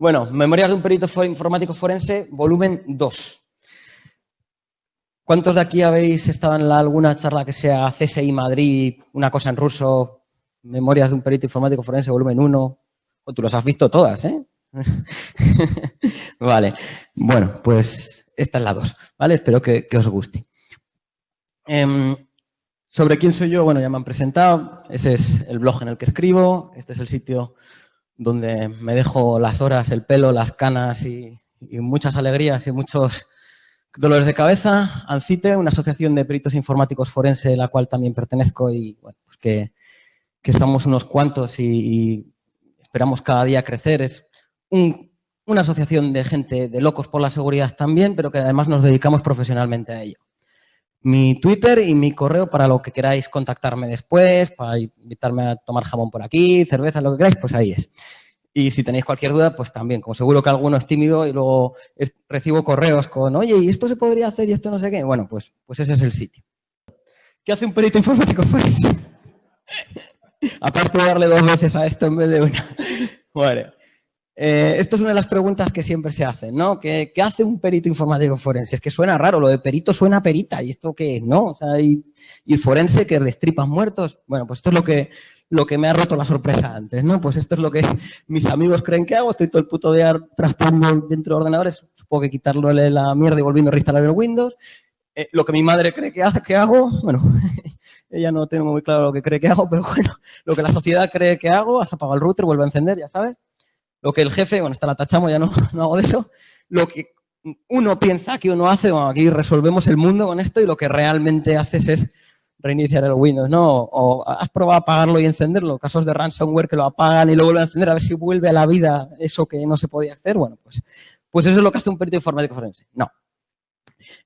Bueno, Memorias de un perito informático forense, volumen 2. ¿Cuántos de aquí habéis estado en alguna charla que sea CSI Madrid, una cosa en ruso, Memorias de un perito informático forense, volumen 1? O tú los has visto todas, ¿eh? vale, bueno, pues esta es la 2, ¿vale? Espero que, os guste. Em, sobre quién soy yo, bueno, ya me han presentado, ese es el blog en el que escribo, este es el sitio donde me dejo las horas, el pelo, las canas y, muchas alegrías y muchos dolores de cabeza. ANCITE, una asociación de peritos informáticos forense, a la cual también pertenezco y pues que, estamos unos cuantos y, esperamos cada día crecer. Es una asociación de gente de locos por la seguridad también, pero que además nos dedicamos profesionalmente a ello mi Twitter y mi correo para lo que queráis contactarme después, para invitarme a tomar jamón por aquí, cerveza, lo que queráis, pues ahí es. Y si tenéis cualquier duda, pues también, como seguro que alguno es tímido y luego recibo correos con, oye, ¿y esto se podría hacer y esto no sé qué? Bueno, pues, pues ese es el sitio. ¿Qué hace un perito informático forense? Aparte de darle dos veces a esto en vez de una. Bueno, eh, esto es una de las preguntas que siempre se hacen, ¿no? ¿Qué, hace un perito informático forense? Es que suena raro, lo de perito suena perita, ¿y esto qué es? ¿No? O sea, y, forense que destripas muertos. Bueno, pues esto es lo que, lo que me ha roto la sorpresa antes, ¿no? Pues esto es lo que mis amigos creen que hago, estoy todo el puto día trastando dentro de ordenadores, supongo que quitarle la mierda y volviendo a reinstalar el Windows. Eh, lo que mi madre cree que, hace, que hago, bueno, ella no tengo muy claro lo que cree que hago, pero bueno, lo que la sociedad cree que hago, has apagado el router, vuelve a encender, ya sabes. Lo que el jefe, bueno, esta la tachamos, ya no, no hago de eso, lo que uno piensa que uno hace, bueno, aquí resolvemos el mundo con esto y lo que realmente haces es reiniciar el Windows, ¿no? O has probado apagarlo y encenderlo, casos de ransomware que lo apagan y luego lo encender a ver si vuelve a la vida eso que no se podía hacer, bueno, pues, pues eso es lo que hace un perito informático forense. No.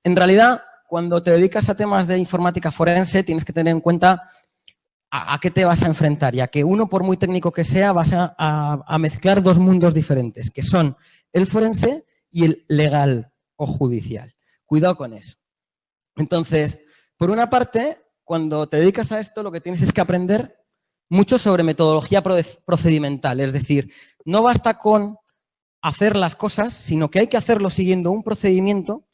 En realidad, cuando te dedicas a temas de informática forense, tienes que tener en cuenta a, qué te vas a enfrentar, ya que uno, por muy técnico que sea, vas a, mezclar dos mundos diferentes, que son el forense y el legal o judicial. Cuidado con eso. Entonces, por una parte, cuando te dedicas a esto, lo que tienes es que aprender mucho sobre metodología procedimental. Es decir, no basta con hacer las cosas, sino que hay que hacerlo siguiendo un procedimiento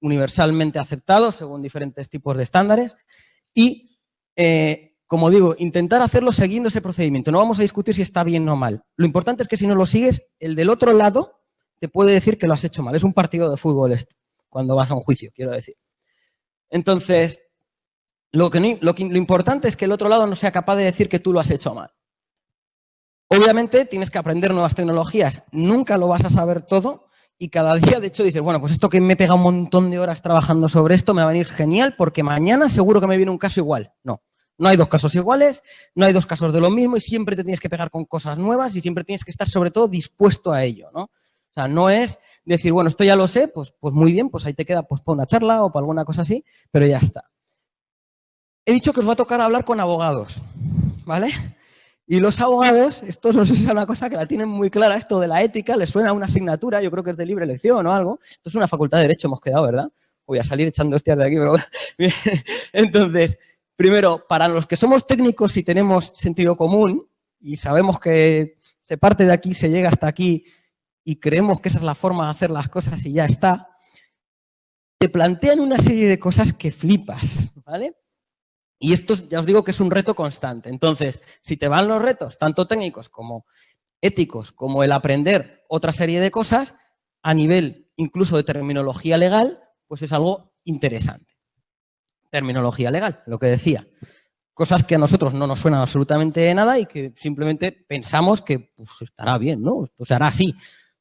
universalmente aceptado según diferentes tipos de estándares y eh, como digo, intentar hacerlo siguiendo ese procedimiento. No vamos a discutir si está bien o mal. Lo importante es que si no lo sigues, el del otro lado te puede decir que lo has hecho mal. Es un partido de fútbol esto, cuando vas a un juicio, quiero decir. Entonces, lo, que, lo, lo importante es que el otro lado no sea capaz de decir que tú lo has hecho mal. Obviamente tienes que aprender nuevas tecnologías. Nunca lo vas a saber todo y cada día, de hecho, dices, bueno, pues esto que me he pegado un montón de horas trabajando sobre esto me va a venir genial porque mañana seguro que me viene un caso igual. No. No hay dos casos iguales, no hay dos casos de lo mismo y siempre te tienes que pegar con cosas nuevas y siempre tienes que estar sobre todo dispuesto a ello, ¿no? O sea, no es decir, bueno, esto ya lo sé, pues, pues muy bien, pues ahí te queda pues para una charla o para alguna cosa así, pero ya está. He dicho que os va a tocar hablar con abogados, ¿vale? Y los abogados, esto no sé si es una cosa que la tienen muy clara, esto de la ética, les suena a una asignatura, yo creo que es de libre elección o algo. Esto es una facultad de Derecho, hemos quedado, ¿verdad? Voy a salir echando hostias de aquí, pero. Entonces, Primero, para los que somos técnicos y tenemos sentido común y sabemos que se parte de aquí, se llega hasta aquí y creemos que esa es la forma de hacer las cosas y ya está, te plantean una serie de cosas que flipas, ¿vale? Y esto ya os digo que es un reto constante. Entonces, si te van los retos, tanto técnicos como éticos, como el aprender otra serie de cosas, a nivel incluso de terminología legal, pues es algo interesante terminología legal, lo que decía. Cosas que a nosotros no nos suenan absolutamente de nada y que simplemente pensamos que pues, estará bien, ¿no? Esto se hará así.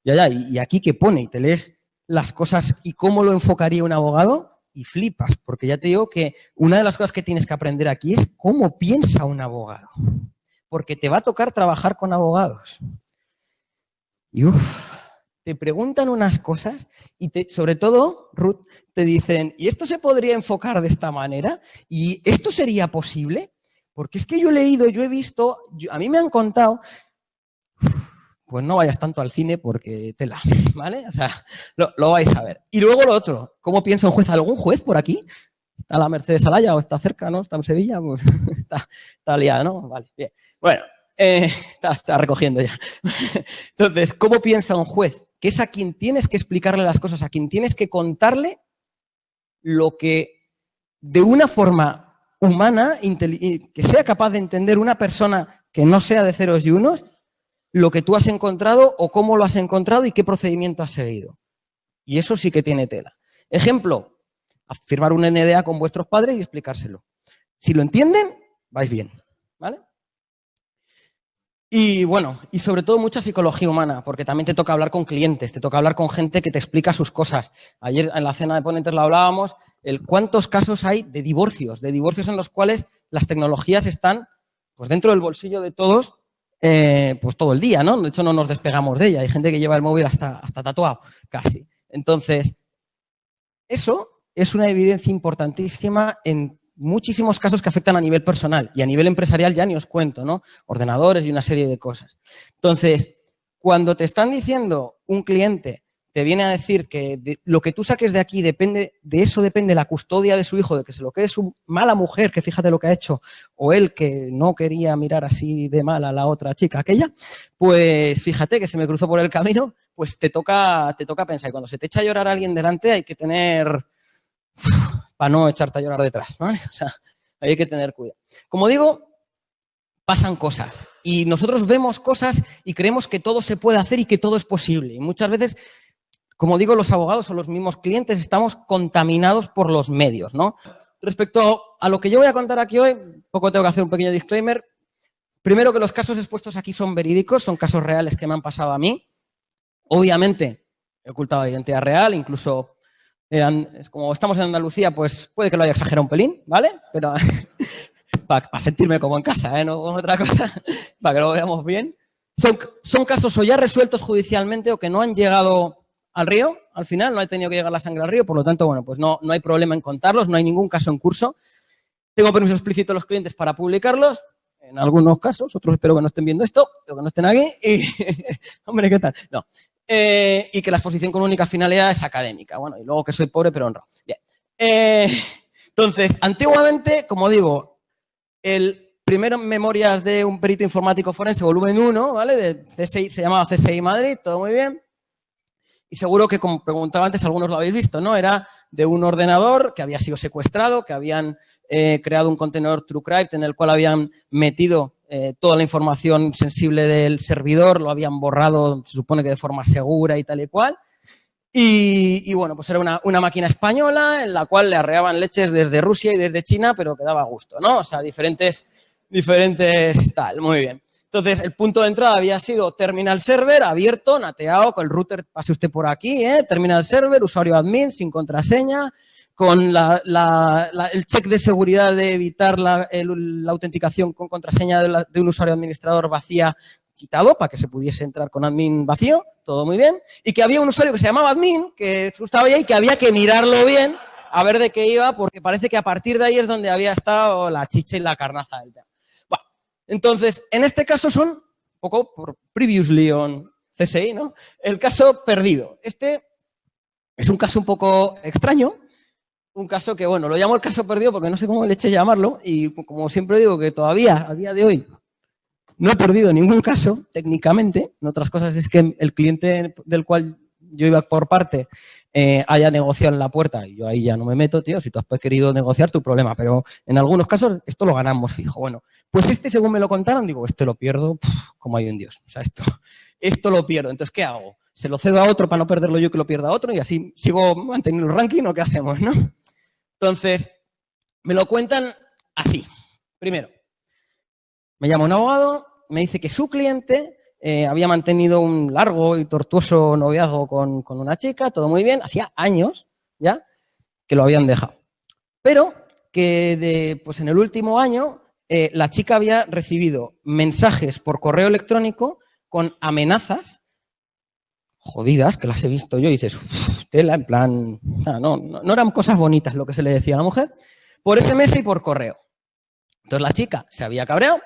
Ya, ya, y, aquí que pone y te lees las cosas y cómo lo enfocaría un abogado y flipas, porque ya te digo que una de las cosas que tienes que aprender aquí es cómo piensa un abogado, porque te va a tocar trabajar con abogados. Y uff, te preguntan unas cosas y te, sobre todo, Ruth, te dicen, ¿y esto se podría enfocar de esta manera? ¿Y esto sería posible? Porque es que yo he leído, yo he visto, a mí me han contado, pues no vayas tanto al cine porque te la, ¿vale? O sea, lo, vais a ver. Y luego lo otro, ¿cómo piensa un juez? ¿Algún juez por aquí? ¿Está la Mercedes Alaya o está cerca, no? ¿Está en Sevilla? Pues está, está liada, ¿no? Vale, bien. Bueno, Eh, está, recogiendo ya. Entonces, ¿cómo piensa un juez? Que es a quien tienes que explicarle las cosas, a quien tienes que contarle lo que de una forma humana, que sea capaz de entender una persona que no sea de ceros y unos, lo que tú has encontrado o cómo lo has encontrado y qué procedimiento has seguido. Y eso sí que tiene tela. Ejemplo, firmar un NDA con vuestros padres y explicárselo. Si lo entienden, vais bien. ¿Vale? Y bueno, y sobre todo mucha psicología humana, porque también te toca hablar con clientes, te toca hablar con gente que te explica sus cosas. Ayer en la cena de ponentes lo hablábamos, el cuántos casos hay de divorcios, de divorcios en los cuales las tecnologías están pues dentro del bolsillo de todos, eh, pues todo el día, ¿no? De hecho, no nos despegamos de ella. Hay gente que lleva el móvil hasta, hasta tatuado, casi. Entonces, eso es una evidencia importantísima en muchísimos casos que afectan a nivel personal y a nivel empresarial ya ni os cuento, ¿no? Ordenadores y una serie de cosas. Entonces, cuando te están diciendo un cliente, te viene a decir que lo que tú saques de aquí depende, de eso depende la custodia de su hijo, de que se lo quede su mala mujer, que fíjate lo que ha hecho, o él que no quería mirar así de mal a la otra chica, aquella, pues fíjate que se me cruzó por el camino, pues te toca, te toca pensar. Y cuando se te echa a llorar a alguien delante hay que tener para no echarte a llorar detrás, ¿vale? O sea, hay que tener cuidado. Como digo, pasan cosas y nosotros vemos cosas y creemos que todo se puede hacer y que todo es posible. Y muchas veces, como digo, los abogados o los mismos clientes estamos contaminados por los medios, ¿no? Respecto a lo que yo voy a contar aquí hoy, poco tengo que hacer un pequeño disclaimer. Primero que los casos expuestos aquí son verídicos, son casos reales que me han pasado a mí. Obviamente, he ocultado la identidad real, incluso como estamos en Andalucía, pues puede que lo haya exagerado un pelín, ¿vale? Pero para sentirme como en casa, ¿eh? No otra cosa, para que lo veamos bien. Son, son casos o ya resueltos judicialmente o que no han llegado al río, al final, no ha tenido que llegar la sangre al río, por lo tanto, bueno, pues no, no hay problema en contarlos, no hay ningún caso en curso. Tengo permiso explícito a los clientes para publicarlos, en algunos casos, otros espero que no estén viendo esto, o que no estén aquí, y, hombre, ¿qué tal? No, eh, y que la exposición con única finalidad es académica. Bueno, y luego que soy pobre pero honrado. Bien. Eh, entonces, antiguamente, como digo, el primero Memorias de un perito informático forense, volumen 1, ¿vale? De CSI, se llamaba CSI Madrid, todo muy bien. Y seguro que, como preguntaba antes, algunos lo habéis visto, ¿no? Era de un ordenador que había sido secuestrado, que habían eh, creado un contenedor TrueCrypt en el cual habían metido eh, toda la información sensible del servidor, lo habían borrado, se supone que de forma segura y tal y cual. Y, bueno, pues era una, máquina española en la cual le arreaban leches desde Rusia y desde China, pero que daba gusto, ¿no? O sea, diferentes, diferentes tal, muy bien. Entonces, el punto de entrada había sido terminal server abierto, nateado, con el router, pase usted por aquí, ¿eh? terminal server, usuario admin, sin contraseña, con el check de seguridad de evitar la, autenticación con contraseña de, un usuario administrador vacía quitado para que se pudiese entrar con admin vacío, todo muy bien, y que había un usuario que se llamaba admin, que estaba ahí y que había que mirarlo bien a ver de qué iba, porque parece que a partir de ahí es donde había estado la chicha y la carnaza del tema. Bueno, entonces, en este caso son, un poco por previously on CSI, ¿no? El caso perdido. Este es un caso un poco extraño, un caso que, bueno, lo llamo el caso perdido porque no sé cómo le eche llamarlo y como siempre digo que todavía, a día de hoy, no he perdido ningún caso, técnicamente. En otras cosas es que el cliente del cual yo iba por parte eh, haya negociado en la puerta y yo ahí ya no me meto, tío, si tú has querido negociar tu problema, pero en algunos casos esto lo ganamos fijo. Bueno, pues este según me lo contaron, digo, este lo pierdo como hay un Dios. O sea, esto, esto lo pierdo. Entonces, ¿qué hago? ¿Se lo cedo a otro para no perderlo yo que lo pierda a otro? Y así sigo manteniendo el ranking o qué hacemos, ¿no? Entonces, me lo cuentan así. Primero, me llama un abogado, me dice que su cliente eh, había mantenido un largo y tortuoso noviazgo con, una chica, todo muy bien, hacía años ya que lo habían dejado. Pero que de, pues en el último año eh, la chica había recibido mensajes por correo electrónico con amenazas jodidas, que las he visto yo, y dices, tela, en plan, no, no, eran cosas bonitas lo que se le decía a la mujer, por SMS y por correo. Entonces la chica se había cabreado,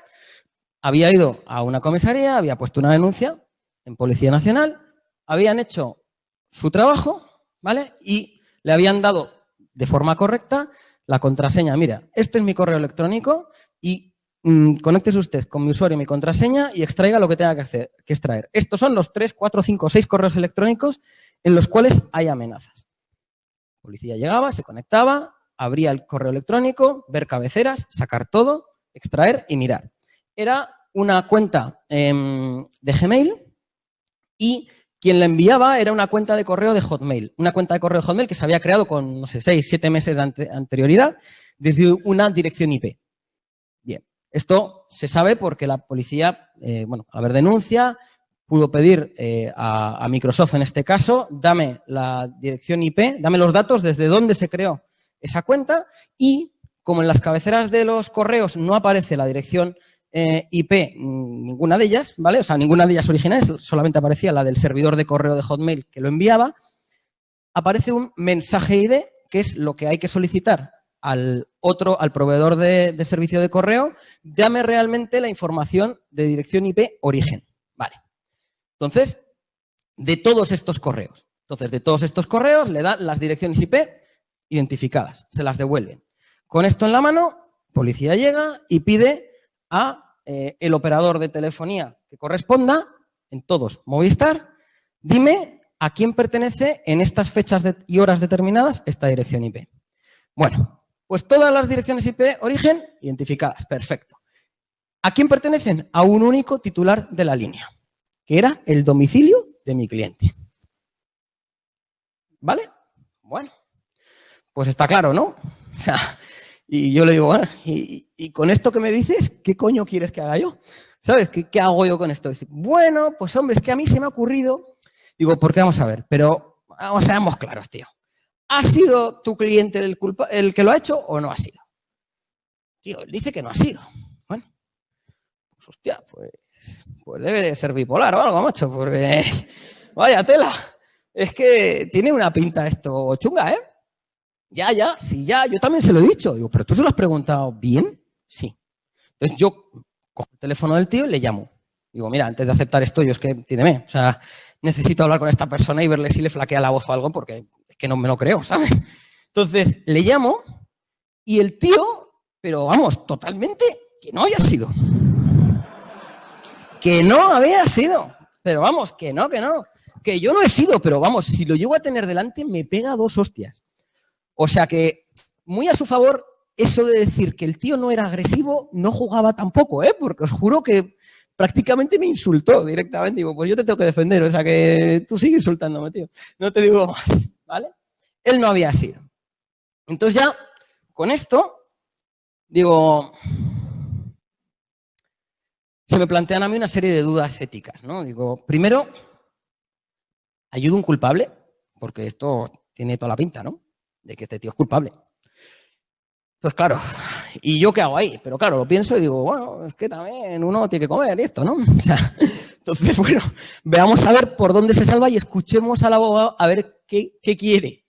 había ido a una comisaría, había puesto una denuncia en Policía Nacional, habían hecho su trabajo, ¿vale? Y le habían dado de forma correcta la contraseña. Mira, este es mi correo electrónico y mm, conéctese usted con mi usuario y mi contraseña y extraiga lo que tenga que, hacer, que extraer. Estos son los 3, 4, 5, 6 correos electrónicos en los cuales hay amenazas. La policía llegaba, se conectaba, abría el correo electrónico, ver cabeceras, sacar todo, extraer y mirar. Era una cuenta em, de Gmail y quien la enviaba era una cuenta de correo de Hotmail. Una cuenta de correo de Hotmail que se había creado con, no sé, seis, siete meses de anterioridad desde una dirección IP. Esto se sabe porque la policía, eh, bueno, a ver denuncia, pudo pedir eh, a, a, Microsoft en este caso, dame la dirección IP, dame los datos desde dónde se creó esa cuenta y como en las cabeceras de los correos no aparece la dirección eh, IP, mm, ninguna de ellas, ¿vale? O sea, ninguna de ellas originales, solamente aparecía la del servidor de correo de Hotmail que lo enviaba, aparece un mensaje ID, que es lo que hay que solicitar al otro, al proveedor de, servicio de correo, dame realmente la información de dirección IP origen. Vale. Entonces, de todos estos correos. Entonces, de todos estos correos le dan las direcciones IP identificadas, se las devuelven. Con esto en la mano, policía llega y pide a eh, el operador de telefonía que corresponda, en todos, Movistar, dime a quién pertenece en estas fechas y horas determinadas esta dirección IP. Bueno, pues todas las direcciones IP origen identificadas, perfecto. ¿A quién pertenecen? A un único titular de la línea, que era el domicilio de mi cliente. ¿Vale? Bueno, pues está claro, ¿no? Y yo le digo, bueno, y, con esto que me dices, ¿qué coño quieres que haga yo? ¿Sabes? ¿Qué, hago yo con esto? Bueno, pues hombre, es que a mí se me ha ocurrido. Digo, ¿por qué vamos a ver? Pero vamos, seamos claros, tío. ¿Ha sido tu cliente el, culpa, el que lo ha hecho o no ha sido? Tío, él dice que no ha sido. Bueno, pues hostia, pues, pues debe de ser bipolar o algo, macho, porque vaya tela. Es que tiene una pinta esto chunga, ¿eh? Ya, ya, sí, ya, yo también se lo he dicho. Digo, pero tú se lo has preguntado bien. Sí. Entonces yo cojo el teléfono del tío y le llamo. Digo, mira, antes de aceptar esto, yo es que, entiéndeme, o sea, necesito hablar con esta persona y verle si le flaquea la voz o algo porque que no me lo creo, ¿sabes? Entonces le llamo y el tío, pero vamos, totalmente que no haya sido. Que no había sido. Pero vamos, que no, que no. Que yo no he sido, pero vamos, si lo llego a tener delante, me pega dos hostias. O sea que, muy a su favor, eso de decir que el tío no era agresivo, no jugaba tampoco, ¿eh? Porque os juro que prácticamente me insultó directamente. Digo, pues yo te tengo que defender, o sea que tú sigues insultándome, tío. No te digo más, ¿vale? Él no había sido. Entonces ya, con esto, digo, se me plantean a mí una serie de dudas éticas, ¿no? Digo, primero, ¿ayudo un culpable? Porque esto tiene toda la pinta, ¿no? de que este tío es culpable. Pues claro, ¿y yo qué hago ahí? Pero claro, lo pienso y digo, bueno, es que también uno tiene que comer y esto, ¿no? O sea, entonces, bueno, veamos a ver por dónde se salva y escuchemos al abogado a ver qué, qué quiere.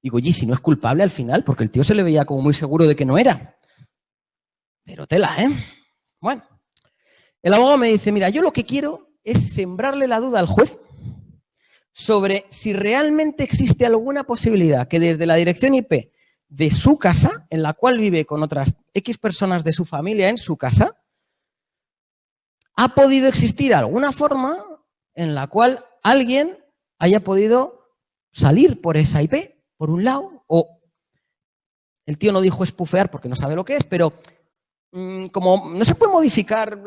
Digo, oye, si no es culpable al final, porque el tío se le veía como muy seguro de que no era. Pero tela, ¿eh? Bueno, el abogado me dice, mira, yo lo que quiero es sembrarle la duda al juez sobre si realmente existe alguna posibilidad que desde la dirección IP de su casa, en la cual vive con otras X personas de su familia en su casa, ha podido existir alguna forma en la cual alguien haya podido salir por esa IP, por un lado, o el tío no dijo espufear porque no sabe lo que es, pero Mm, como no se puede modificar,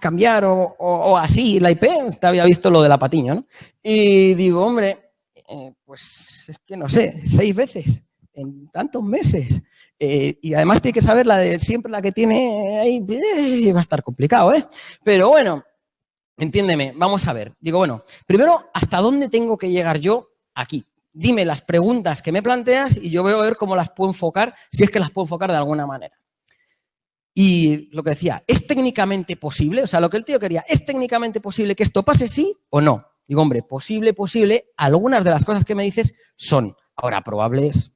cambiar o, así la IP, usted había visto lo de la patiño, ¿no? Y digo, hombre, eh, pues es que no sé, seis veces en tantos meses. Eh, y además tiene que saber la de siempre la que tiene ahí, eh, va a estar complicado, ¿eh? Pero bueno, entiéndeme, vamos a ver. Digo, bueno, primero, ¿hasta dónde tengo que llegar yo aquí? Dime las preguntas que me planteas y yo voy a ver cómo las puedo enfocar, si es que las puedo enfocar de alguna manera. Y lo que decía, ¿es técnicamente posible? O sea, lo que el tío quería, ¿es técnicamente posible que esto pase sí o no? Digo, hombre, posible, posible, algunas de las cosas que me dices son. Ahora, probables,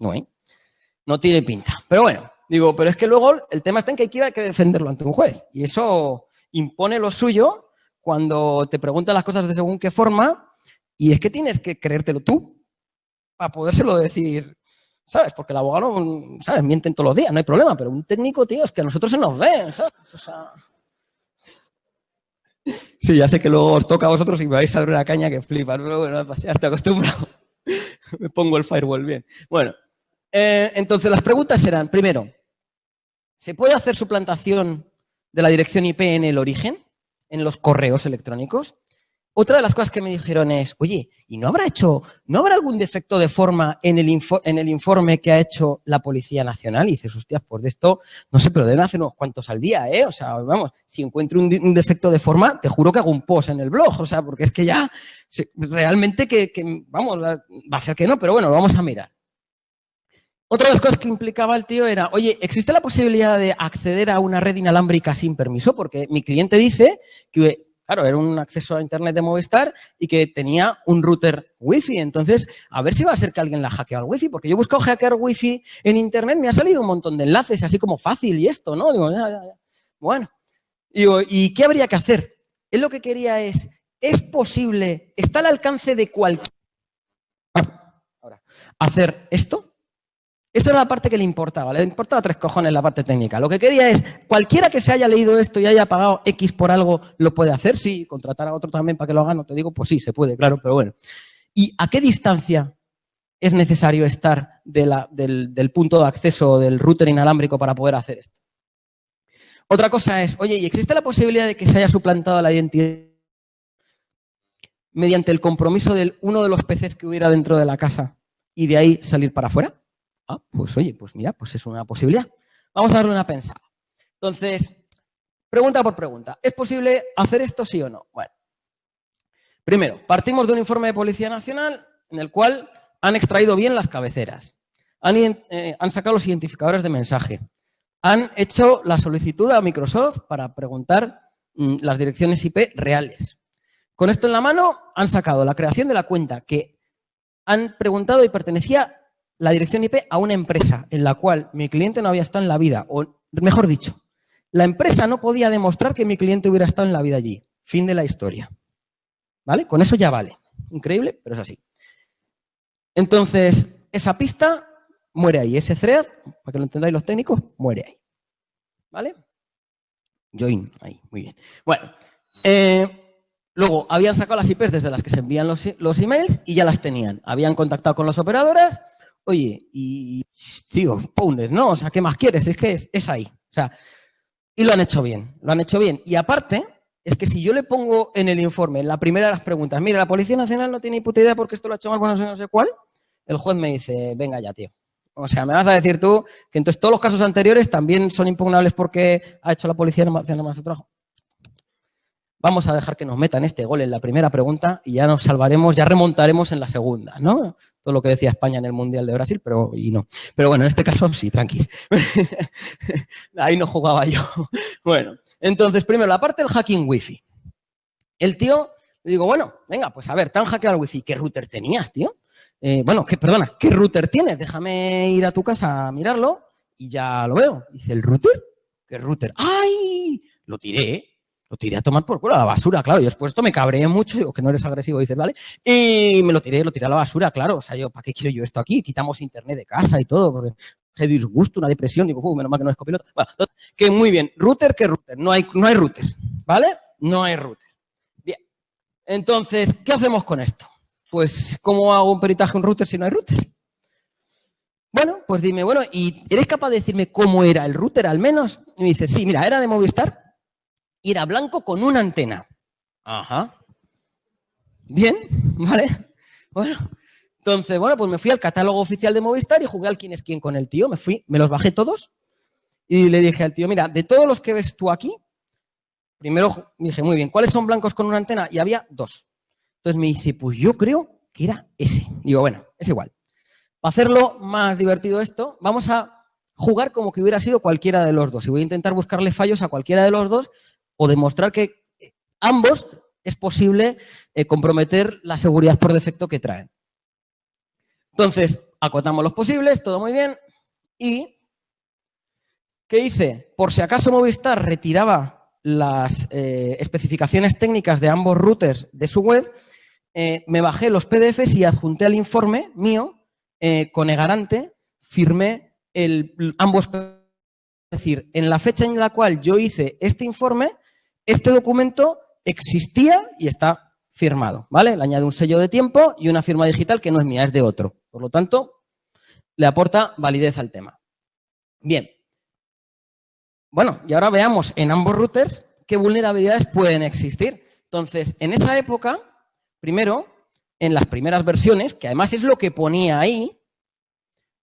no, ¿eh? No tiene pinta. Pero bueno, digo, pero es que luego el tema está en que hay que, defenderlo ante un juez. Y eso impone lo suyo cuando te preguntan las cosas de según qué forma y es que tienes que creértelo tú para podérselo decir ¿sabes? Porque el abogado, ¿sabes? Mienten todos los días, no hay problema, pero un técnico, tío, es que a nosotros se nos ve, ¿sabes? O sea... Sí, ya sé que luego os toca a vosotros y vais a dar una caña que flipas, pero bueno, ya estoy acostumbrado. me pongo el firewall bien. Bueno, eh, entonces las preguntas serán, primero, ¿se puede hacer suplantación de la dirección IP en el origen, en los correos electrónicos? Otra de las cosas que me dijeron es, oye, ¿y no habrá hecho, no habrá algún defecto de forma en el, en el informe que ha hecho la Policía Nacional? Y dices, hostias, pues de esto, no sé, pero deben hacer unos cuantos al día, ¿eh? O sea, vamos, si encuentro un, defecto de forma, te juro que hago un post en el blog, o sea, porque es que ya, realmente que, que, vamos, va a ser que no, pero bueno, lo vamos a mirar. Otra de las cosas que implicaba el tío era, oye, ¿existe la posibilidad de acceder a una red inalámbrica sin permiso? Porque mi cliente dice que Claro, era un acceso a Internet de Movistar y que tenía un router Wi-Fi. Entonces, a ver si va a ser que alguien la hackea al Wi-Fi, porque yo he buscado hackear Wi-Fi en Internet, me ha salido un montón de enlaces, así como fácil y esto, ¿no? Digo, ya, ya, ya. Bueno, digo, ¿y qué habría que hacer? Él lo que quería es, ¿es posible, está al alcance de cualquier... Hacer esto? Esa era la parte que le importaba. Le importaba tres cojones la parte técnica. Lo que quería es, cualquiera que se haya leído esto y haya pagado X por algo, ¿lo puede hacer? Sí. ¿Contratar a otro también para que lo haga? No te digo, pues sí, se puede, claro, pero bueno. ¿Y a qué distancia es necesario estar del, punto de acceso del router inalámbrico para poder hacer esto? Otra cosa es, oye, ¿y existe la posibilidad de que se haya suplantado la identidad mediante el compromiso de uno de los PCs que hubiera dentro de la casa y de ahí salir para afuera? Ah, pues oye, pues mira, pues es una posibilidad. Vamos a darle una pensada. Entonces, pregunta por pregunta. ¿Es posible hacer esto sí o no? Bueno, primero, partimos de un informe de Policía Nacional en el cual han extraído bien las cabeceras, han, eh, sacado los identificadores de mensaje, han hecho la solicitud a Microsoft para preguntar mm, las direcciones IP reales. Con esto en la mano han sacado la creación de la cuenta que han preguntado y pertenecía la dirección IP a una empresa en la cual mi cliente no había estado en la vida, o mejor dicho, la empresa no podía demostrar que mi cliente hubiera estado en la vida allí. Fin de la historia. ¿Vale? Con eso ya vale. Increíble, pero es así. Entonces, esa pista muere ahí. Ese thread, para que lo entendáis los técnicos, muere ahí. ¿Vale? Join, ahí, muy bien. Bueno, eh, luego habían sacado las IPs desde las que se envían los, los emails y ya las tenían. Habían contactado con las operadoras Oye, y sigo, Pounded, ¿no? O sea, ¿qué más quieres? Es que es, ahí. O sea, y lo han hecho bien, lo han hecho bien. Y aparte, es que si yo le pongo en el informe, en la primera de las preguntas, mira, la Policía Nacional no tiene ni puta idea porque esto lo ha hecho mal, bueno, no sé cuál, el juez me dice, venga ya, tío. O sea, me vas a decir tú que entonces todos los casos anteriores también son impugnables porque ha hecho la Policía Nacional más su trabajo. Vamos a dejar que nos metan este gol en la primera pregunta y ya nos salvaremos, ya remontaremos en la segunda, ¿no? Todo lo que decía España en el Mundial de Brasil, pero y no. Pero bueno, en este caso sí, tranquis. Ahí no jugaba yo. Bueno, entonces primero la parte del hacking wifi. El tío, le digo, bueno, venga, pues a ver, tan hackeado el wifi, ¿qué router tenías, tío? Eh, bueno, que, perdona, ¿qué router tienes? Déjame ir a tu casa a mirarlo y ya lo veo. Dice, ¿el router? ¿Qué router? ¡Ay! Lo tiré, lo tiré a tomar por culo a la basura, claro. Yo después esto me cabreé mucho, digo que no eres agresivo, dices, ¿vale? Y me lo tiré, lo tiré a la basura, claro. O sea, yo, ¿para qué quiero yo esto aquí? Quitamos internet de casa y todo, porque se disgusto, una depresión, digo, menos mal que no es copiloto. Bueno, que muy bien. Router, ¿qué router? No hay, no hay router, ¿vale? No hay router. Bien. Entonces, ¿qué hacemos con esto? Pues, ¿cómo hago un peritaje en router si no hay router? Bueno, pues dime, bueno, ¿y eres capaz de decirme cómo era el router al menos? Y me dice, sí, mira, era de Movistar, y era blanco con una antena. Ajá. Bien, ¿vale? Bueno, entonces, bueno, pues me fui al catálogo oficial de Movistar y jugué al quién es quién con el tío. Me fui, me los bajé todos y le dije al tío, mira, de todos los que ves tú aquí, primero dije, muy bien, ¿cuáles son blancos con una antena? Y había dos. Entonces me dice, pues yo creo que era ese. Digo, bueno, es igual. Para hacerlo más divertido esto, vamos a jugar como que hubiera sido cualquiera de los dos. Y voy a intentar buscarle fallos a cualquiera de los dos o demostrar que eh, ambos es posible eh, comprometer la seguridad por defecto que traen. Entonces, acotamos los posibles, todo muy bien. ¿Y qué hice? Por si acaso Movistar retiraba las eh, especificaciones técnicas de ambos routers de su web, me bajé los PDFs y adjunté al informe mío con Egarante firmé el, ambos. Es decir, en la fecha en la cual yo hice este informe, este documento existía y está firmado, ¿vale? Le añade un sello de tiempo y una firma digital que no es mía, es de otro. Por lo tanto, le aporta validez al tema. Bien. Bueno, y ahora veamos en ambos routers qué vulnerabilidades pueden existir. Entonces, en esa época, primero, en las primeras versiones, que además es lo que ponía ahí,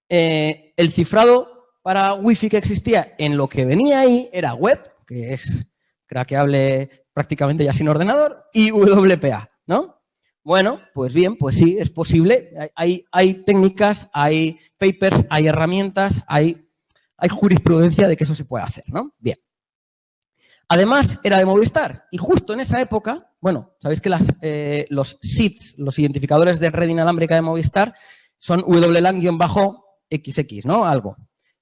eh, el cifrado para Wi-Fi que existía en lo que venía ahí era web, que es craqueable prácticamente ya sin ordenador, y WPA, ¿no? Bueno, pues bien, pues sí, es posible. Hay, técnicas, hay papers, hay herramientas, hay, jurisprudencia de que eso se puede hacer, ¿no? Bien. Además, era de Movistar. Y justo en esa época, bueno, sabéis que eh, los SIDs, los identificadores de red inalámbrica de Movistar, son WLAN-XX, ¿no? Algo.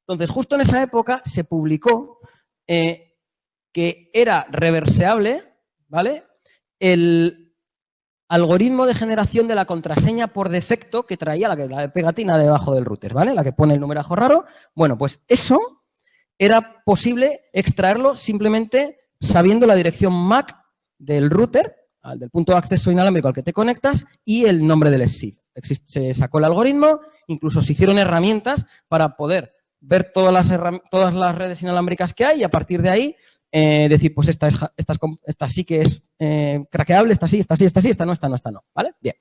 Entonces, justo en esa época se publicó eh, que era reverseable, ¿vale? El algoritmo de generación de la contraseña por defecto que traía la, la pegatina debajo del router, ¿vale? La que pone el numerajo raro. Bueno, pues eso era posible extraerlo simplemente sabiendo la dirección MAC del router, del punto de acceso inalámbrico al que te conectas, y el nombre del SID. Se sacó el algoritmo, incluso se hicieron herramientas para poder ver todas las, todas las redes inalámbricas que hay y a partir de ahí eh, decir, pues esta, es, esta, sí que es eh, craqueable, esta sí, esta sí, esta sí, esta no, esta no, esta no. ¿Vale? Bien.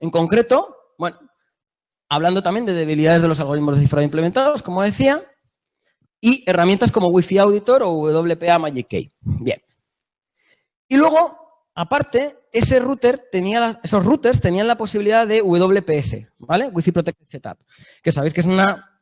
En concreto, bueno, hablando también de debilidades de los algoritmos de cifrado implementados, como decía, y herramientas como Wi-Fi Auditor o WPA Magic Key. Bien. Y luego, aparte, ese router tenía esos routers tenían la posibilidad de WPS, ¿vale? Wi-Fi Protected Setup, que sabéis que es una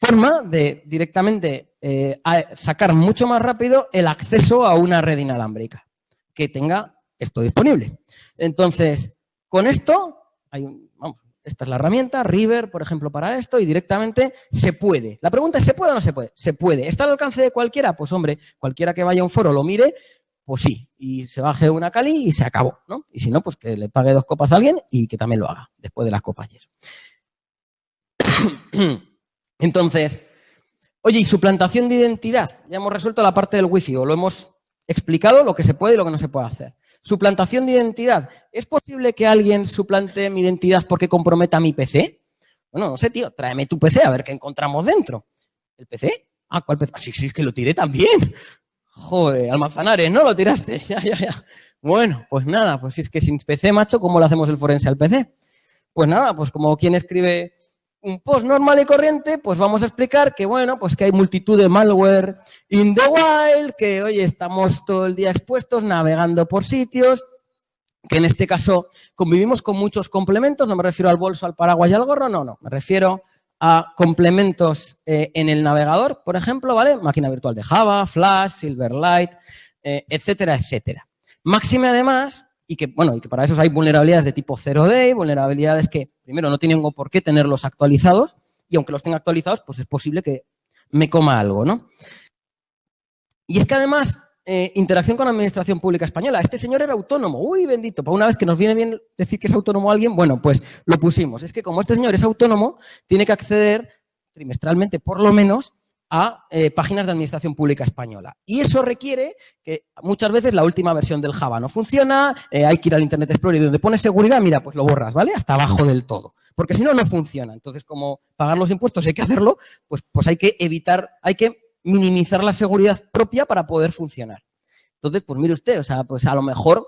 forma de directamente eh, sacar mucho más rápido el acceso a una red inalámbrica que tenga esto disponible. Entonces, con esto, hay un, vamos, esta es la herramienta, River, por ejemplo, para esto, y directamente se puede. La pregunta es, ¿se puede o no se puede? Se puede. ¿Está al alcance de cualquiera? Pues hombre, cualquiera que vaya a un foro lo mire, pues sí, y se baje una Cali y se acabó, ¿no? Y si no, pues que le pague dos copas a alguien y que también lo haga, después de las copas. Entonces, oye, ¿y suplantación de identidad? Ya hemos resuelto la parte del wifi, o lo hemos explicado, lo que se puede y lo que no se puede hacer. Suplantación de identidad. ¿Es posible que alguien suplante mi identidad porque comprometa mi PC? Bueno, no sé, tío, tráeme tu PC a ver qué encontramos dentro. ¿El PC? Ah, ¿cuál PC? Ah, sí, sí, es que lo tiré también. Joder, almazanares, ¿no? Lo tiraste. Ya, ya, ya. Bueno, pues nada, pues si es que sin PC, macho, ¿cómo le hacemos el forense al PC? Pues nada, pues como quien escribe un post normal y corriente, pues vamos a explicar que, bueno, pues que hay multitud de malware in the wild, que, oye, estamos todo el día expuestos, navegando por sitios, que en este caso convivimos con muchos complementos, no me refiero al bolso, al paraguas y al gorro, no, no, me refiero a complementos eh, en el navegador, por ejemplo, ¿vale? Máquina virtual de Java, Flash, Silverlight, eh, etcétera, etcétera. Máxime además y que, bueno, y que para eso hay vulnerabilidades de tipo 0day, vulnerabilidades que, primero, no tienen por qué tenerlos actualizados, y aunque los tenga actualizados, pues es posible que me coma algo, ¿no? Y es que además, eh, interacción con la Administración Pública Española. Este señor era autónomo. Uy, bendito, para una vez que nos viene bien decir que es autónomo alguien, bueno, pues lo pusimos. Es que como este señor es autónomo, tiene que acceder trimestralmente, por lo menos, a eh, páginas de administración pública española. Y eso requiere que muchas veces la última versión del Java no funciona, eh, hay que ir al Internet Explorer y donde pone seguridad, mira, pues lo borras, ¿vale? Hasta abajo del todo. Porque si no, no funciona. Entonces, como pagar los impuestos hay que hacerlo, pues, pues hay que evitar, hay que minimizar la seguridad propia para poder funcionar. Entonces, pues mire usted, o sea, pues a lo mejor,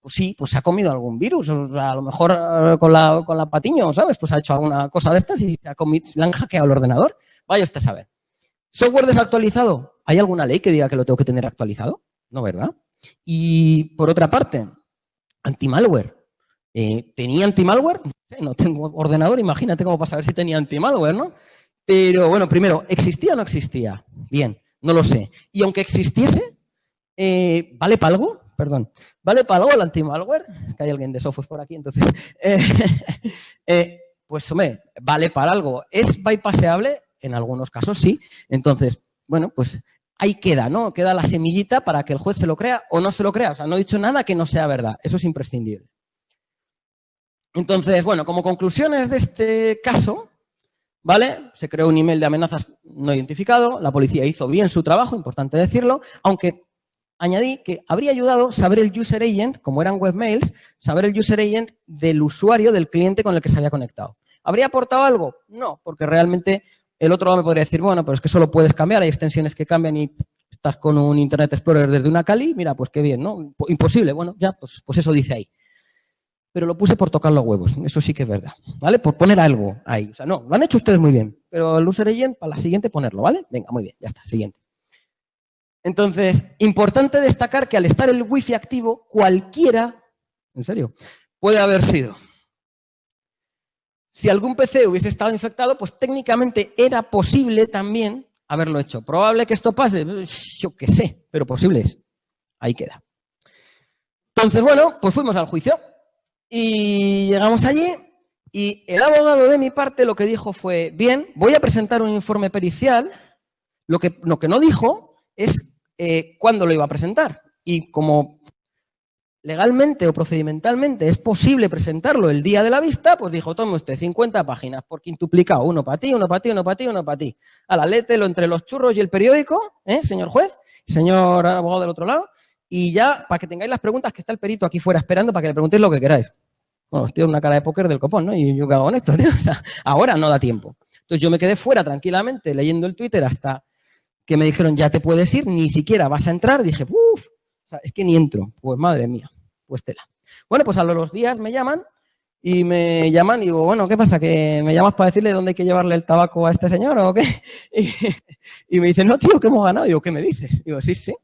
pues sí, pues se ha comido algún virus, o sea, a lo mejor eh, con la, con la patiño, ¿sabes? Pues ha hecho alguna cosa de estas y se ha comido, le han hackeado el ordenador. Vaya usted a saber. ¿Software desactualizado? ¿Hay alguna ley que diga que lo tengo que tener actualizado? No, ¿verdad? Y por otra parte, anti-malware. Eh, ¿Tenía anti-malware? No tengo ordenador, imagínate cómo para saber si tenía anti-malware, ¿no? Pero bueno, primero, ¿existía o no existía? Bien, no lo sé. Y aunque existiese, eh, ¿vale para algo? Perdón. ¿Vale para algo el anti-malware? Que hay alguien de software por aquí, entonces. Eh, pues hombre, vale para algo. ¿Es bypasseable? En algunos casos sí. Entonces, bueno, pues ahí queda, ¿no? Queda la semillita para que el juez se lo crea o no se lo crea. O sea, no he dicho nada que no sea verdad. Eso es imprescindible. Entonces, bueno, como conclusiones de este caso, ¿Vale? Se creó un email de amenazas no identificado, la policía hizo bien su trabajo, importante decirlo, aunque añadí que habría ayudado saber el user agent, como eran webmails, saber el user agent del usuario, del cliente con el que se había conectado. ¿Habría aportado algo? No, porque realmente el otro lado me podría decir, bueno, pero es que solo puedes cambiar, hay extensiones que cambian y estás con un Internet Explorer desde una Cali, mira, pues qué bien, ¿no? Imposible, bueno, ya, pues, pues eso dice ahí. Pero lo puse por tocar los huevos, eso sí que es verdad, ¿vale? Por poner algo ahí. O sea, no, lo han hecho ustedes muy bien, pero el user agent para la siguiente ponerlo, ¿vale? Venga, muy bien, ya está, siguiente. Entonces, importante destacar que al estar el wifi activo, cualquiera, en serio, puede haber sido. Si algún PC hubiese estado infectado, pues técnicamente era posible también haberlo hecho. ¿Probable que esto pase? Yo qué sé, pero posible es. Ahí queda. Entonces, bueno, pues fuimos al juicio y llegamos allí y el abogado de mi parte lo que dijo fue, bien, voy a presentar un informe pericial. Lo que, lo que no dijo es eh, cuándo lo iba a presentar. Y como legalmente o procedimentalmente es posible presentarlo el día de la vista, pues dijo, tome usted 50 páginas por quintuplicado, uno para ti, uno para ti, uno para ti, uno para ti. A la lo entre los churros y el periódico, ¿eh, señor juez, señor abogado del otro lado, y ya, para que tengáis las preguntas, que está el perito aquí fuera esperando para que le preguntéis lo que queráis. Bueno, estoy una cara de póker del copón, ¿no? Y yo qué hago con esto, O sea, ahora no da tiempo. Entonces yo me quedé fuera tranquilamente leyendo el Twitter hasta que me dijeron, ya te puedes ir, ni siquiera vas a entrar. Dije, uff, o sea, es que ni entro. Pues madre mía, pues tela. Bueno, pues a los días me llaman y me llaman y digo, bueno, ¿qué pasa? ¿Que me llamas para decirle dónde hay que llevarle el tabaco a este señor o qué? Y, me dicen, no, tío, que hemos ganado. Digo, ¿qué me dices? digo, sí, sí.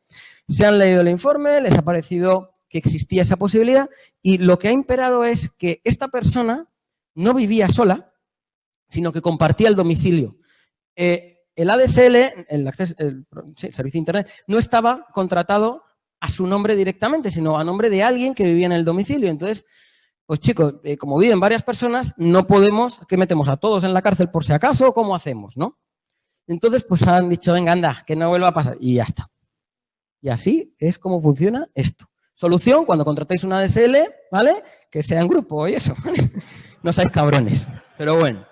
Se han leído el informe, les ha parecido que existía esa posibilidad y lo que ha imperado es que esta persona no vivía sola, sino que compartía el domicilio. Eh, el ADSL, el, servicio de Internet, no estaba contratado a su nombre directamente, sino a nombre de alguien que vivía en el domicilio. Entonces, pues chicos, eh, como viven varias personas, no podemos, ¿qué metemos a todos en la cárcel por si acaso? ¿Cómo hacemos, no? Entonces, pues han dicho, venga, anda, que no vuelva a pasar. Y ya está. Y así es como funciona esto. Solución, cuando contratéis una ADSL, ¿vale? Que sea en grupo y eso. no seáis cabrones. Pero bueno.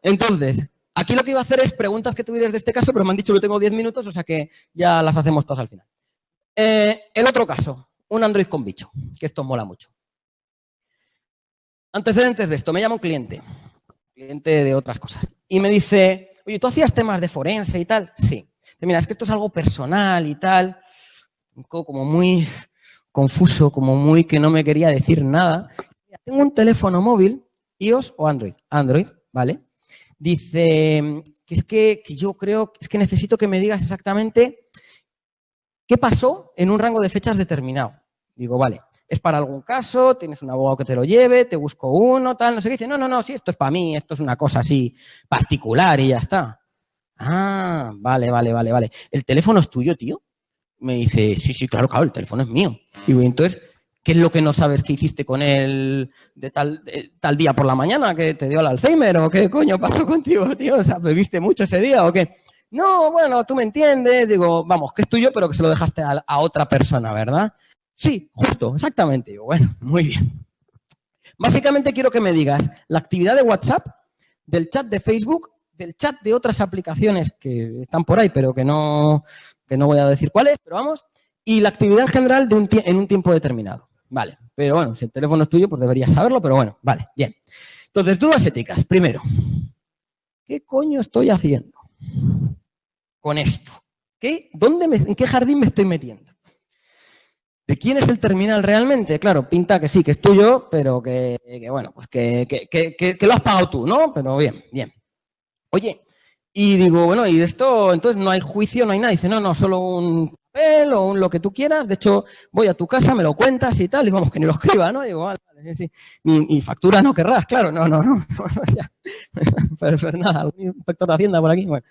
Entonces, Aquí lo que iba a hacer es preguntas que tuvieras de este caso, pero me han dicho que tengo 10 minutos, o sea que ya las hacemos todas al final. Eh, el otro caso, un Android con bicho, que esto mola mucho. Antecedentes de esto, me llama un cliente, cliente de otras cosas, y me dice, oye, ¿tú hacías temas de forense y tal? Sí. Mira, es que esto es algo personal y tal, como muy confuso, como muy que no me quería decir nada. Tengo un teléfono móvil, iOS o Android. Android, ¿vale? Dice que es que, yo creo, es que necesito que me digas exactamente qué pasó en un rango de fechas determinado. Digo, vale, es para algún caso, tienes un abogado que te lo lleve, te busco uno, tal, no sé qué. Dice, no, no, no, sí, esto es para mí, esto es una cosa así particular y ya está. Ah, vale, vale, vale, vale. ¿El teléfono es tuyo, tío? Me dice, sí, sí, claro, claro, el teléfono es mío. Digo, entonces, ¿Qué es lo que no sabes que hiciste con él de tal, tal día por la mañana que te dio el Alzheimer? ¿O qué coño pasó contigo, tío? O sea, ¿bebiste mucho ese día o qué? No, bueno, tú me entiendes. Digo, vamos, que es tuyo, pero que se lo dejaste a, otra persona, ¿verdad? Sí, justo, exactamente. Digo, bueno, muy bien. Básicamente quiero que me digas la actividad de WhatsApp, del chat de Facebook, del chat de otras aplicaciones que están por ahí, pero que no, que no voy a decir cuáles, pero vamos, y la actividad en general en un tiempo determinado. Vale, pero bueno, si el teléfono es tuyo, pues deberías saberlo, pero bueno, vale, bien. Entonces, dudas éticas. Primero, ¿qué coño estoy haciendo con esto? ¿Qué, dónde ¿En qué jardín me estoy metiendo? ¿De quién es el terminal realmente? Claro, pinta que sí, que es tuyo, pero que, bueno, pues que, que, lo has pagado tú, ¿no? Pero bien, bien. Oye, y digo, bueno, y de esto, entonces no hay juicio, no hay nada. Dice, no, no, solo un o un lo que tú quieras. De hecho, voy a tu casa, me lo cuentas y tal. Y vamos, que ni lo escriba, ¿no? digo, vale, vale, sí. Ni, factura no querrás, claro. No, no, no. pero, nada, un inspector de Hacienda por aquí. Bueno,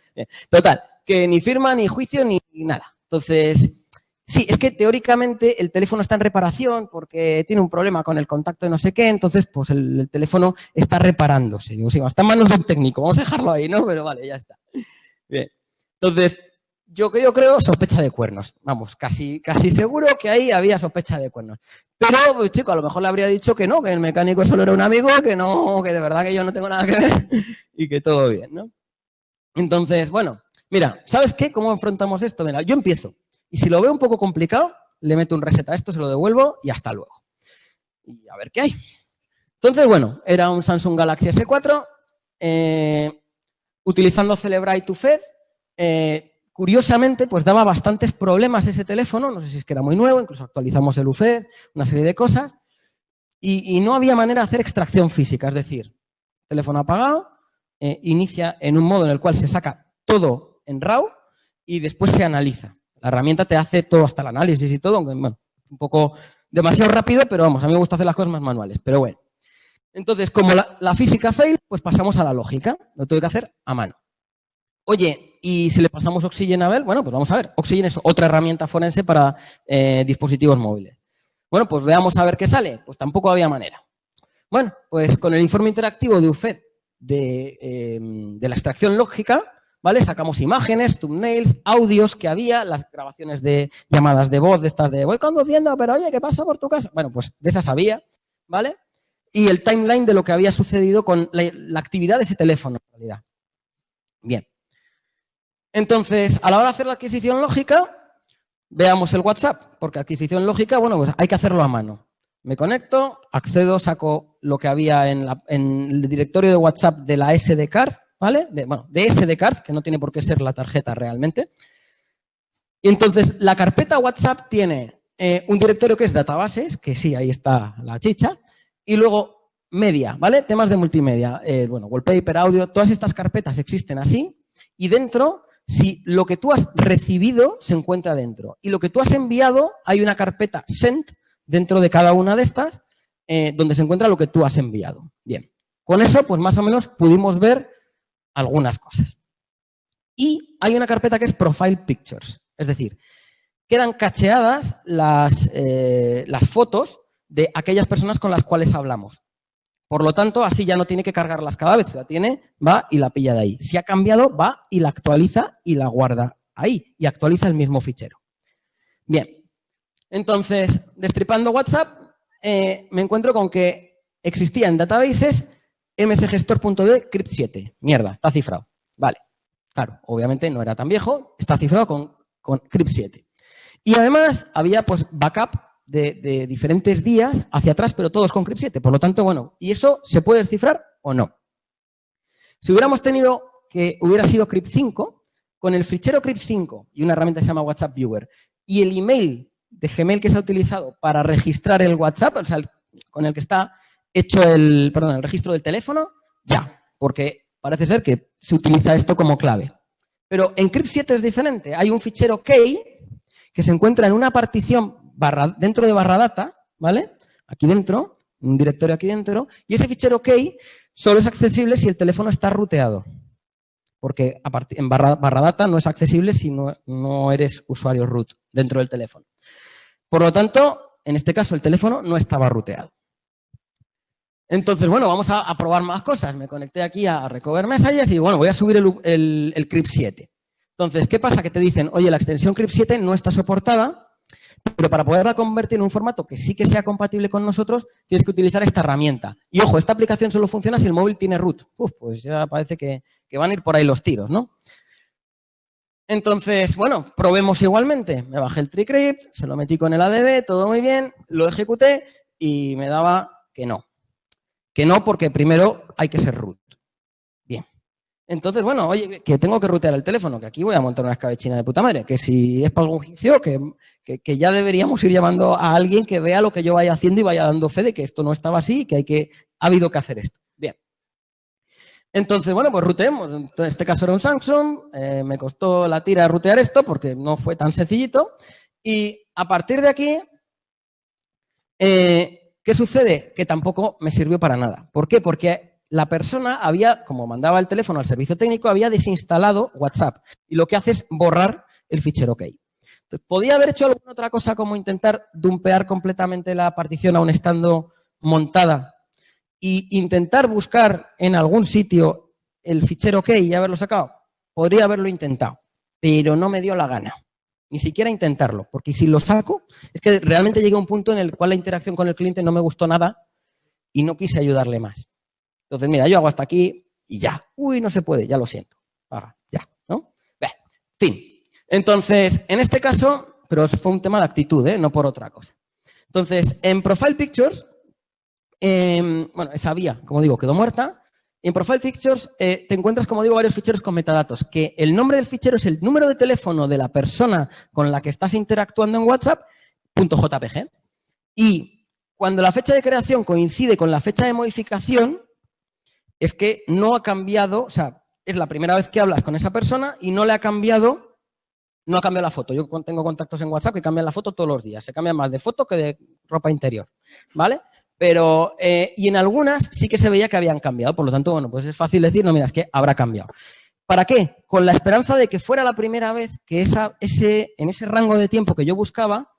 Total, que ni firma, ni juicio, ni, nada. Entonces, sí, es que teóricamente el teléfono está en reparación porque tiene un problema con el contacto de no sé qué, entonces pues el, el teléfono está reparándose. Digo, sí, está en manos de un técnico, vamos a dejarlo ahí, ¿no? Pero vale, ya está. Bien. Entonces, yo, yo creo sospecha de cuernos. Vamos, casi, casi seguro que ahí había sospecha de cuernos. Pero, pues, chico, a lo mejor le habría dicho que no, que el mecánico solo era un amigo, que no, que de verdad que yo no tengo nada que ver y que todo bien, ¿no? Entonces, bueno, mira, ¿sabes qué? ¿Cómo enfrentamos esto? Mira, yo empiezo. Y si lo veo un poco complicado, le meto un reset a esto, se lo devuelvo y hasta luego. Y a ver qué hay. Entonces, bueno, era un Samsung Galaxy S4, eh, utilizando Celebrite to Fed, eh, curiosamente, pues daba bastantes problemas ese teléfono, no sé si es que era muy nuevo, incluso actualizamos el UFED, una serie de cosas, y, no había manera de hacer extracción física, es decir, teléfono apagado, eh, inicia en un modo en el cual se saca todo en RAW y después se analiza. La herramienta te hace todo hasta el análisis y todo, aunque, bueno, un poco demasiado rápido, pero vamos, a mí me gusta hacer las cosas más manuales, pero bueno. Entonces, como la, física fail, pues pasamos a la lógica, lo tengo que hacer a mano. Oye, ¿y si le pasamos Oxygen a Bell? Bueno, pues vamos a ver. Oxygen es otra herramienta forense para eh, dispositivos móviles. Bueno, pues veamos a ver qué sale. Pues tampoco había manera. Bueno, pues con el informe interactivo de UFED eh, de, la extracción lógica, ¿vale? Sacamos imágenes, thumbnails, audios que había, las grabaciones de llamadas de voz de estas de voy conduciendo, pero oye, ¿qué pasa por tu casa? Bueno, pues de esas había, ¿vale? Y el timeline de lo que había sucedido con la actividad de ese teléfono, en realidad. Bien. Entonces, a la hora de hacer la adquisición lógica, veamos el WhatsApp, porque adquisición lógica, bueno, pues hay que hacerlo a mano. Me conecto, accedo, saco lo que había en, el directorio de WhatsApp de la SD card, ¿vale? De, bueno, de SD card, que no tiene por qué ser la tarjeta realmente. Y entonces, la carpeta WhatsApp tiene eh, un directorio que es databases, que sí, ahí está la chicha, y luego media, ¿vale? Temas de multimedia, eh, bueno, wallpaper, audio, todas estas carpetas existen así, y dentro si lo que tú has recibido se encuentra dentro y lo que tú has enviado, hay una carpeta sent dentro de cada una de estas eh, donde se encuentra lo que tú has enviado. Bien, con eso pues más o menos pudimos ver algunas cosas. Y hay una carpeta que es Profile Pictures, es decir, quedan cacheadas las, eh, las fotos de aquellas personas con las cuales hablamos. Por lo tanto, así ya no tiene que cargarlas cada vez, la tiene, va y la pilla de ahí. Si ha cambiado, va y la actualiza y la guarda ahí y actualiza el mismo fichero. Bien, entonces, destripando WhatsApp, eh, me encuentro con que existía en databases msgestor.d crypt7. Mierda, está cifrado. Vale, claro, obviamente no era tan viejo, está cifrado con, con crypt7. Y además había pues backup de, diferentes días hacia atrás, pero todos con CRIP7. Por lo tanto, bueno, ¿y eso se puede descifrar o no? Si hubiéramos tenido que hubiera sido CRIP5, con el fichero CRIP5 y una herramienta que se llama WhatsApp Viewer y el email de Gmail que se ha utilizado para registrar el WhatsApp, o sea, con el que está hecho el, perdón, el registro del teléfono, ya, porque parece ser que se utiliza esto como clave. Pero en CRIP7 es diferente. Hay un fichero key que se encuentra en una partición dentro de barra data, ¿vale? Aquí dentro, un directorio aquí dentro, y ese fichero key solo es accesible si el teléfono está ruteado. Porque en barra, data no es accesible si no, no eres usuario root dentro del teléfono. Por lo tanto, en este caso el teléfono no estaba ruteado. Entonces, bueno, vamos a, probar más cosas. Me conecté aquí a Recover Messages y, bueno, voy a subir el, el, el CRIP 7. Entonces, ¿qué pasa? Que te dicen, oye, la extensión CRIP 7 no está soportada pero para poderla convertir en un formato que sí que sea compatible con nosotros, tienes que utilizar esta herramienta. Y ojo, esta aplicación solo funciona si el móvil tiene root. Uf, pues ya parece que, van a ir por ahí los tiros, ¿no? Entonces, bueno, probemos igualmente. Me bajé el TreeCrypt, se lo metí con el ADB, todo muy bien, lo ejecuté y me daba que no. Que no porque primero hay que ser root. Entonces, bueno, oye, que tengo que rutear el teléfono, que aquí voy a montar una escabechina de puta madre, que si es para algún juicio, que, que, ya deberíamos ir llamando a alguien que vea lo que yo vaya haciendo y vaya dando fe de que esto no estaba así, que hay que, ha habido que hacer esto. Bien. Entonces, bueno, pues ruteemos. En este caso era un Samsung, eh, me costó la tira rutear esto porque no fue tan sencillito. Y a partir de aquí, eh, ¿qué sucede? Que tampoco me sirvió para nada. ¿Por qué? Porque la persona había, como mandaba el teléfono al servicio técnico, había desinstalado WhatsApp. Y lo que hace es borrar el fichero OK. ¿Podía haber hecho alguna otra cosa como intentar dumpear completamente la partición aún estando montada e intentar buscar en algún sitio el fichero OK y haberlo sacado? Podría haberlo intentado, pero no me dio la gana. Ni siquiera intentarlo, porque si lo saco, es que realmente llega un punto en el cual la interacción con el cliente no me gustó nada y no quise ayudarle más. Entonces, mira, yo hago hasta aquí y ya. Uy, no se puede, ya lo siento. Haga, ya, ¿no? Ve, fin. Entonces, en este caso, pero fue un tema de actitud, ¿eh? no por otra cosa. Entonces, en Profile Pictures, em, bueno, esa vía, como digo, quedó muerta. En Profile Pictures eh, te encuentras, como digo, varios ficheros con metadatos, que el nombre del fichero es el número de teléfono de la persona con la que estás interactuando en WhatsApp, .jpg. Y cuando la fecha de creación coincide con la fecha de modificación, es que no ha cambiado, o sea, es la primera vez que hablas con esa persona y no le ha cambiado, no ha cambiado la foto. Yo tengo contactos en WhatsApp que cambian la foto todos los días. Se cambia más de foto que de ropa interior, ¿vale? Pero, eh, y en algunas sí que se veía que habían cambiado, por lo tanto, bueno, pues es fácil decir, no, mira, es que habrá cambiado. ¿Para qué? Con la esperanza de que fuera la primera vez que esa, ese, en ese rango de tiempo que yo buscaba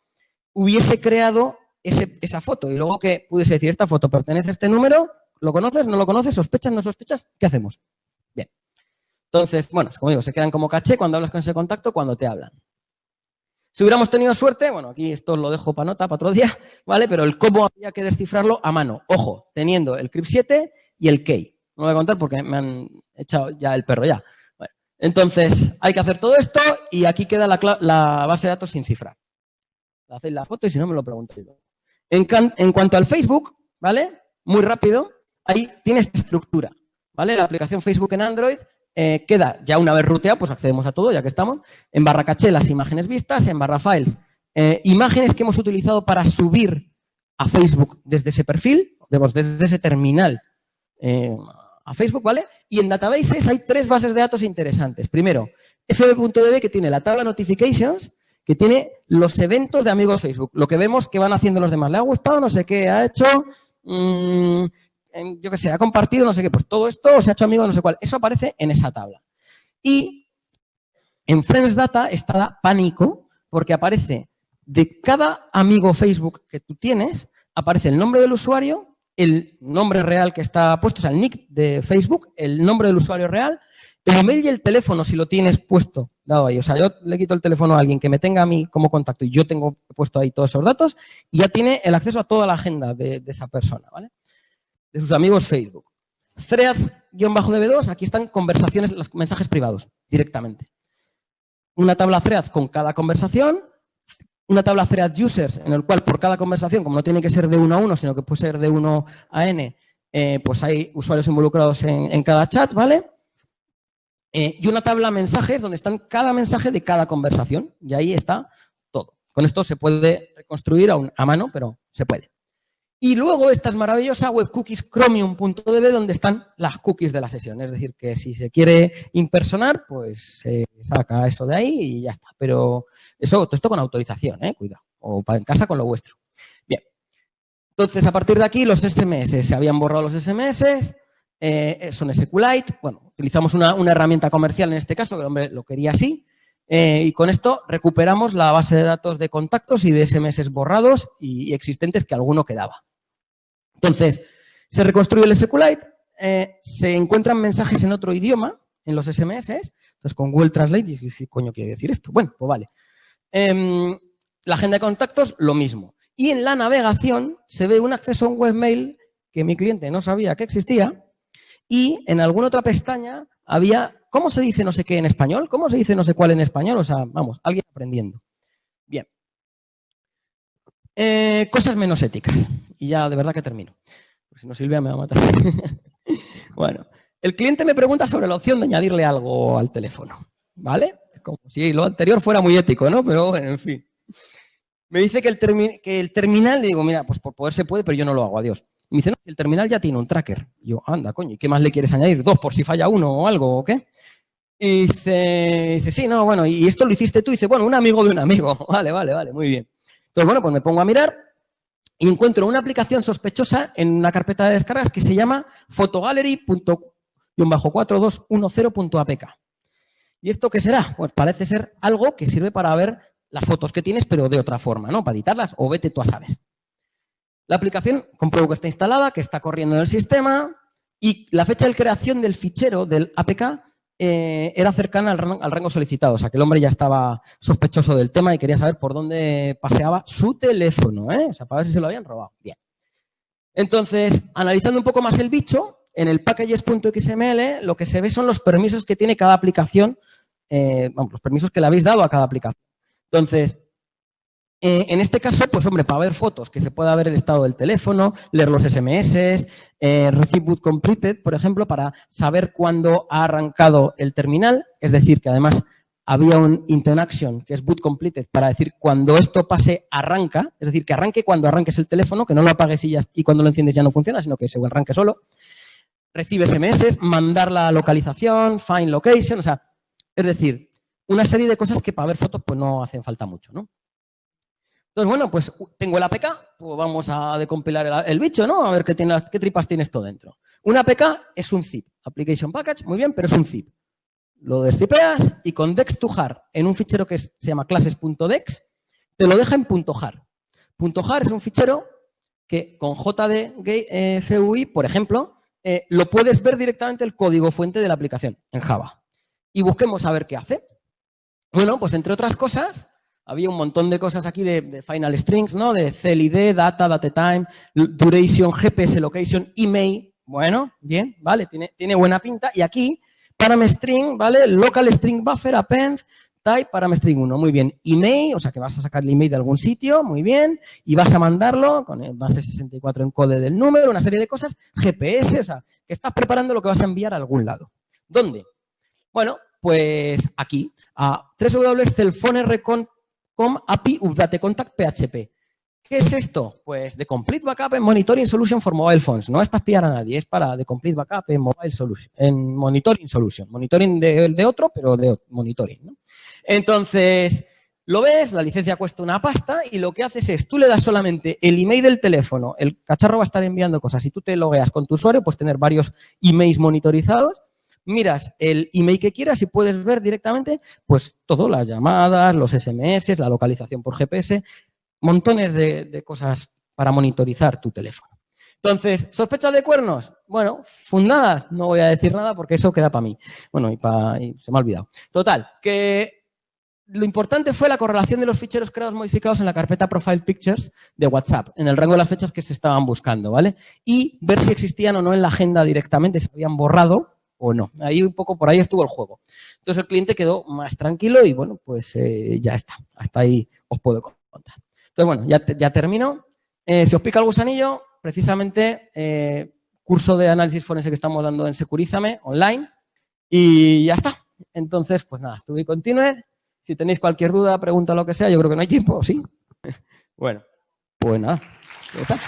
hubiese creado ese, esa foto y luego que pudiese decir, esta foto pertenece a este número, ¿lo conoces? ¿No lo conoces? ¿Sospechas? ¿No sospechas? ¿Qué hacemos? Bien. Entonces, bueno, como digo, se quedan como caché cuando hablas con ese contacto, cuando te hablan. Si hubiéramos tenido suerte, bueno, aquí esto lo dejo para nota, para otro día, ¿vale? Pero el cómo había que descifrarlo a mano. Ojo, teniendo el CRIP7 y el key. No lo voy a contar porque me han echado ya el perro ya. Entonces, hay que hacer todo esto y aquí queda la, base de datos sin cifrar. Hacéis la foto y si no me lo preguntéis. En, en cuanto al Facebook, ¿vale? Muy rápido, ahí tiene esta estructura, ¿vale? La aplicación Facebook en Android eh, queda ya una vez ruteada, pues accedemos a todo, ya que estamos. En barra caché las imágenes vistas, en barra files, eh, imágenes que hemos utilizado para subir a Facebook desde ese perfil, desde ese terminal eh, a Facebook, ¿vale? Y en databases hay tres bases de datos interesantes. Primero, fb.db que tiene la tabla notifications, que tiene los eventos de amigos Facebook, lo que vemos que van haciendo los demás. ¿Le ha gustado? No sé qué ha hecho. Mm, yo qué sé, ha compartido no sé qué, pues todo esto se ha hecho amigo no sé cuál. Eso aparece en esa tabla. Y en Friends Data está pánico porque aparece de cada amigo Facebook que tú tienes, aparece el nombre del usuario, el nombre real que está puesto, o sea, el nick de Facebook, el nombre del usuario real, el email y el teléfono si lo tienes puesto dado ahí. O sea, yo le quito el teléfono a alguien que me tenga a mí como contacto y yo tengo puesto ahí todos esos datos y ya tiene el acceso a toda la agenda de, de esa persona, ¿vale? De sus amigos Facebook. Threads-db2, aquí están conversaciones, los mensajes privados, directamente. Una tabla threads con cada conversación, una tabla threads users, en el cual por cada conversación, como no tiene que ser de uno a uno, sino que puede ser de uno a n, eh, pues hay usuarios involucrados en, cada chat, ¿vale? Eh, y una tabla mensajes donde están cada mensaje de cada conversación. Y ahí está todo. Con esto se puede reconstruir a mano, pero se puede. Y luego esta es maravillosa webcookies chromium.db donde están las cookies de la sesión. Es decir, que si se quiere impersonar, pues se saca eso de ahí y ya está. Pero eso, todo esto con autorización, ¿eh? cuidado. O en casa con lo vuestro. Bien. Entonces, a partir de aquí, los SMS. Se habían borrado los SMS, eh, son SQLite. Bueno, utilizamos una, herramienta comercial en este caso, que el hombre lo quería así. Eh, y con esto recuperamos la base de datos de contactos y de SMS borrados y, existentes que alguno quedaba. Entonces, se reconstruye el SQLite, eh, se encuentran mensajes en otro idioma en los SMS, entonces con Google Translate, ¿qué coño quiere decir esto? Bueno, pues vale. Em, la agenda de contactos, lo mismo. Y en la navegación se ve un acceso a un webmail que mi cliente no sabía que existía y en alguna otra pestaña había ¿Cómo se dice no sé qué en español? ¿Cómo se dice no sé cuál en español? O sea, vamos, alguien aprendiendo. Bien. Eh, cosas menos éticas. Y ya de verdad que termino. Si no, Silvia me va a matar. bueno, el cliente me pregunta sobre la opción de añadirle algo al teléfono. ¿Vale? Como si lo anterior fuera muy ético, ¿no? Pero bueno, en fin. Me dice que el, que el terminal, digo, mira, pues por poder se puede, pero yo no lo hago, adiós. Y me dice, no, el terminal ya tiene un tracker. yo, anda, coño, ¿y qué más le quieres añadir? ¿Dos por si falla uno o algo o qué? Y dice, dice, sí, no, bueno, y esto lo hiciste tú. Dice, bueno, un amigo de un amigo. Vale, vale, vale, muy bien. Entonces, bueno, pues me pongo a mirar y encuentro una aplicación sospechosa en una carpeta de descargas que se llama photogallery.4210.apk. ¿Y esto qué será? Pues parece ser algo que sirve para ver las fotos que tienes, pero de otra forma, ¿no? Para editarlas o vete tú a saber. La aplicación compruebo que está instalada, que está corriendo en el sistema y la fecha de creación del fichero del APK eh, era cercana al rango, solicitado. O sea, que el hombre ya estaba sospechoso del tema y quería saber por dónde paseaba su teléfono, ¿eh? O sea, para ver si se lo habían robado. Bien. Entonces, analizando un poco más el bicho, en el packages.xml lo que se ve son los permisos que tiene cada aplicación, eh, los permisos que le habéis dado a cada aplicación. Entonces, eh, en este caso, pues hombre, para ver fotos, que se pueda ver el estado del teléfono, leer los SMS, eh, receive boot completed, por ejemplo, para saber cuándo ha arrancado el terminal, es decir, que además había un intent action, que es boot completed, para decir cuando esto pase, arranca, es decir, que arranque cuando arranques el teléfono, que no lo apagues y, ya, y cuando lo enciendes ya no funciona, sino que se arranque solo. Recibe SMS, mandar la localización, find location, o sea, es decir, una serie de cosas que para ver fotos pues no hacen falta mucho, ¿no? Entonces, bueno, pues tengo el APK, pues vamos a decompilar el, bicho, ¿no? A ver qué, tripas tiene esto dentro. Un APK es un zip, Application Package, muy bien, pero es un zip. Lo descipeas y con dex2jar en un fichero que se llama classes.dex, te lo deja en .jar. .jar es un fichero que con JDGUI, por ejemplo, eh, lo puedes ver directamente el código fuente de la aplicación en Java. Y busquemos a ver qué hace. Bueno, pues entre otras cosas, había un montón de cosas aquí de, final strings, ¿no? De CLID, data, datetime, duration, GPS location, email. Bueno, bien, vale, tiene, tiene buena pinta. Y aquí, param-string, ¿vale? Local string buffer, append, type, param-string 1. Muy bien. Email, o sea que vas a sacar el email de algún sitio, muy bien. Y vas a mandarlo con el base 64 encode del número, una serie de cosas. GPS, o sea, que estás preparando lo que vas a enviar a algún lado. ¿Dónde? Bueno, pues aquí, a www.cellphone.com com API Update Contact PHP. ¿Qué es esto? Pues The Complete Backup en Monitoring Solution for Mobile Phones. No es para espiar a nadie, es para The Complete Backup en Mobile Solution, en Monitoring Solution. Monitoring de, de otro, pero de monitoring. Entonces, lo ves, la licencia cuesta una pasta y lo que haces es, tú le das solamente el email del teléfono, el cacharro va a estar enviando cosas. Si tú te logueas con tu usuario, pues tener varios emails monitorizados miras el email que quieras y puedes ver directamente pues todo, las llamadas, los SMS, la localización por GPS, montones de, cosas para monitorizar tu teléfono. Entonces, ¿sospecha de cuernos? Bueno, fundadas, no voy a decir nada porque eso queda para mí. Bueno, y, se me ha olvidado. Total, que lo importante fue la correlación de los ficheros creados modificados en la carpeta Profile Pictures de WhatsApp, en el rango de las fechas que se estaban buscando, ¿vale? Y ver si existían o no en la agenda directamente, si habían borrado o no. Ahí un poco por ahí estuvo el juego. Entonces el cliente quedó más tranquilo y bueno, pues eh, ya está. Hasta ahí os puedo contar. Entonces bueno, ya, ya termino. Eh, si os pica el gusanillo, precisamente eh, curso de análisis forense que estamos dando en Securízame online y ya está. Entonces, pues nada, tuve y continúe. Si tenéis cualquier duda, pregunta, lo que sea, yo creo que no hay tiempo, ¿sí? bueno, pues nada, ya está.